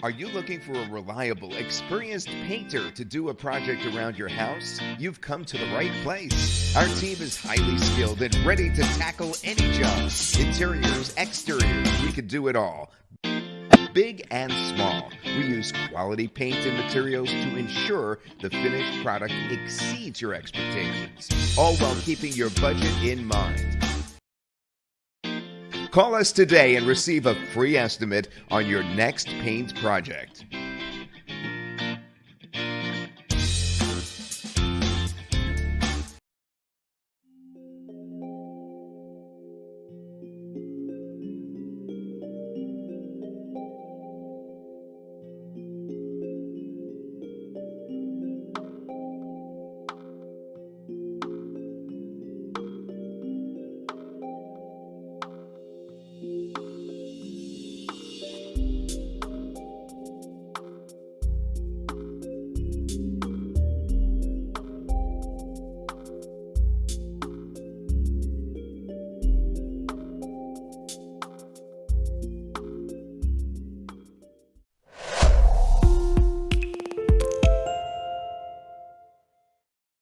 Are you looking for a reliable, experienced painter to do a project around your house? You've come to the right place. Our team is highly skilled and ready to tackle any job. Interiors, exteriors, we can do it all. Big and small, we use quality paint and materials to ensure the finished product exceeds your expectations, all while keeping your budget in mind. Call us today and receive a free estimate on your next paint project.